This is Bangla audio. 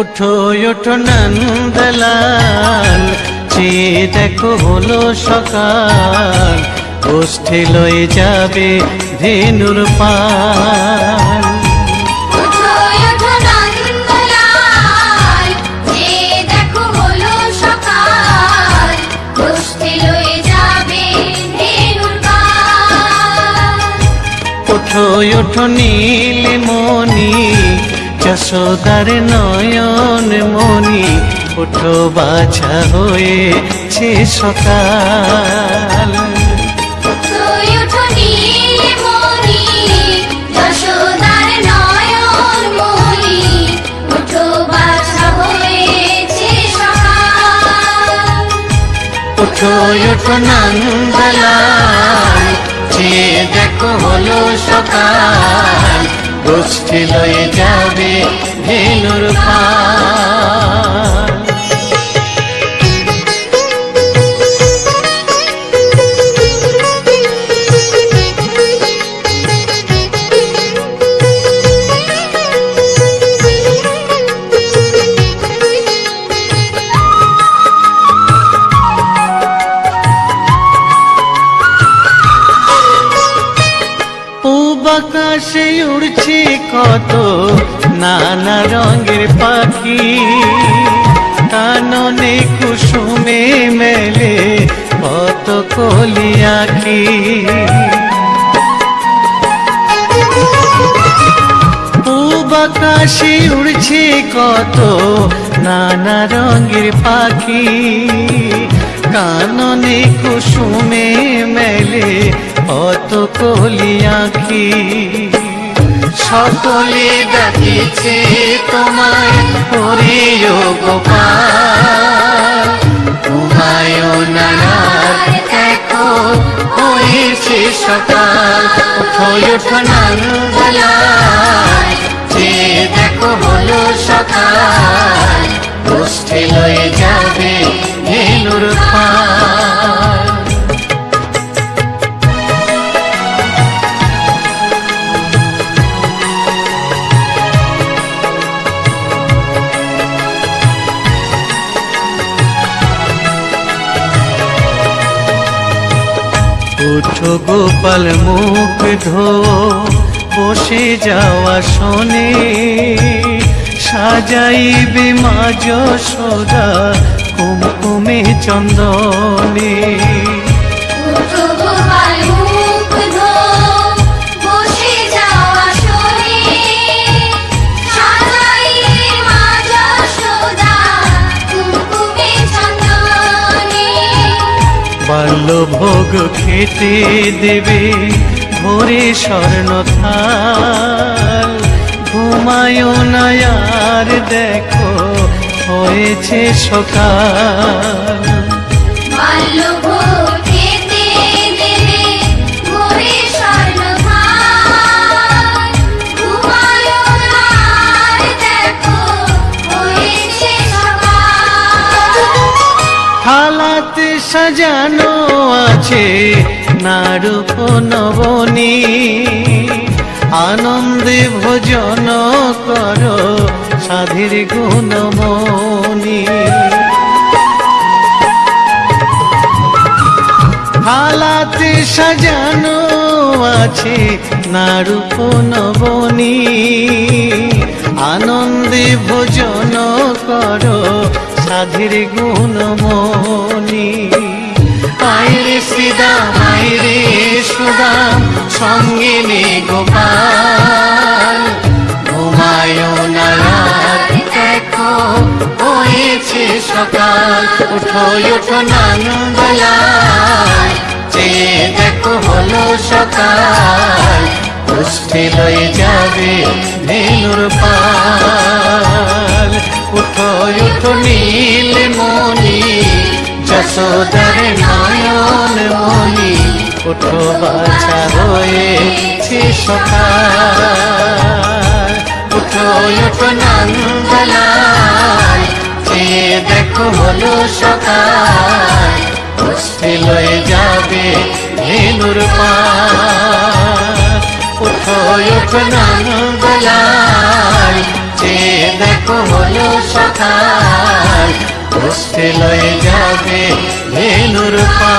ওঠো ওঠো নন্দলাল চেয়ে দেখো হলো সকাল। গোষ্ঠী লয়ে যাবে ধেনুর পাল। ওঠো ওঠো নন্দলাল যে যশোদার নয়ন মণি ওঠো বাছা হয়েছে সকাল। ওঠো ওঠো ওঠো যে দেখো হলো সকাল। গোষ্ঠী লয়ে যাবে ধেনুর পাল আকাশে উড়ছে কত নানা রঙের পাখি। কাননে কুসুমে মেলে কত কলি আঁখি। পূব আকাশে উড়ছে কত নানা রঙের পাখি। কাননে কুসুমে মেলে কত কলি আঁখি। সকলে ডাকিছে তোমায় পরিও গোপাল। ঘুমায়ও নারায় দেখো হয়েছে সকাল। ওঠো ওঠো উঠো গোপাল মুখ ধো বসে যাওয়া শোনে। সাজাইবে মা সদা কুমকুমে চন্দনে। বাল্য ভোগ খেতে দেবে ভোরে স্বর্ণ থাল। ঘুমায় না আর দেখো হয়েছে সকাল। সাজানো আছে নারূপ নবনী আনন্দে ভোজন করো সাধীর গুণমণি। থালাতে সাজানো আছে নারূপ নবনী আনন্দে ভোজন করো সাধীর গুণমণি আইরে শ্রীদাম আইরে সুদাম সঙ্গে নে গোপাল। ঘুমায় না দেখো, হয়েছে সকাল। উঠো উঠো নন্দলাল যে দেখো, হলো সকাল। পুষ্টি লয়ে যাবে ধেনুর পাল। উঠো উঠো নীল মণি যশোদার নয়ন মণি উঠো বাছা হয়েছে সকাল উঠো উঠো নন্দলাল যে দেখো হলো সকাল পুষ্টি লয়ে যাবে ধেনুর পাল উঠো উঠো নন্দলাল যে দেখো হলো সকাল কষ্টে লয়ে যাবে ধেনুর পা